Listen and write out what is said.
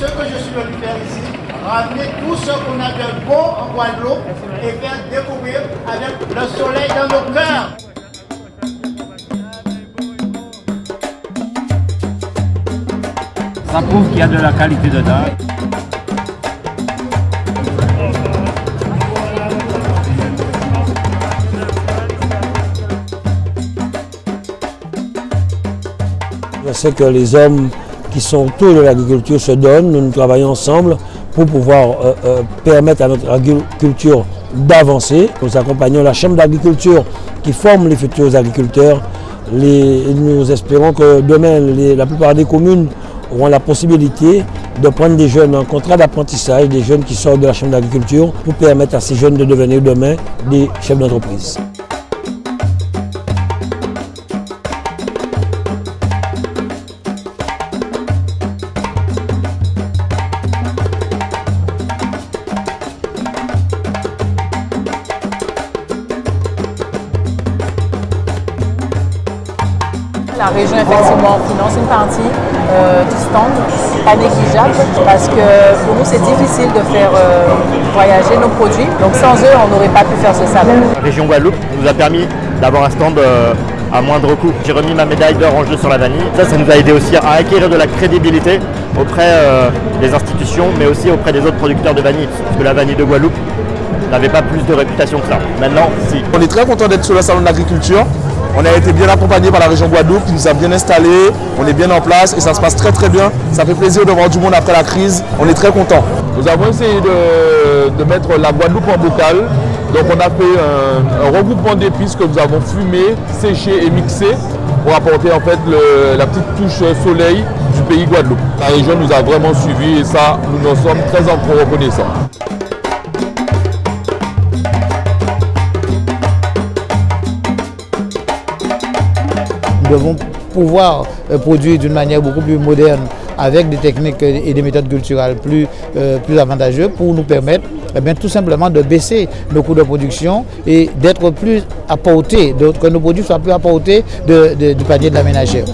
Ce que je suis venu faire ici, ramener tout ce qu'on a de bon en Guadeloupe et faire découvrir avec le soleil dans nos cœurs. Ça prouve qu'il y a de la qualité dedans. Je sais que les hommes qui sont autour de l'agriculture se donnent, nous, nous travaillons ensemble pour pouvoir euh, euh, permettre à notre agriculture d'avancer. Nous accompagnons la Chambre d'agriculture qui forme les futurs agriculteurs. nous espérons que demain, la plupart des communes auront la possibilité de prendre des jeunes en contrat d'apprentissage, des jeunes qui sortent de la Chambre d'agriculture, pour permettre à ces jeunes de devenir demain des chefs d'entreprise. La région, effectivement, finance une partie euh, du stand, pas négligeable, parce que pour nous, c'est difficile de faire euh, voyager nos produits. Donc sans eux, on n'aurait pas pu faire ce salon. La région Guadeloupe nous a permis d'avoir un stand euh, à moindre coût. J'ai remis ma médaille d'or en jeu sur la vanille. Ça, ça nous a aidé aussi à acquérir de la crédibilité auprès des institutions, mais aussi auprès des autres producteurs de vanille, parce que la vanille de Guadeloupe n'avait pas plus de réputation que ça. Maintenant, si. On est très content d'être sur le salon de l'agriculture. On a été bien accompagné par la région Guadeloupe qui nous a bien installés, on est bien en place et ça se passe très très bien. Ça fait plaisir de voir du monde après la crise, on est très content. Nous avons essayé de, mettre la Guadeloupe en bocal. Donc on a fait un, regroupement d'épices que nous avons fumé, séché et mixé pour apporter en fait la petite touche soleil du pays Guadeloupe. La région nous a vraiment suivis et ça, nous en sommes très reconnaissants. Devons pouvoir euh, produire d'une manière beaucoup plus moderne avec des techniques et des méthodes culturelles plus, euh, plus avantageuses pour nous permettre eh bien, tout simplement de baisser nos coûts de production et d'être plus à portée, que nos produits soient plus à portée du panier de la ménagère.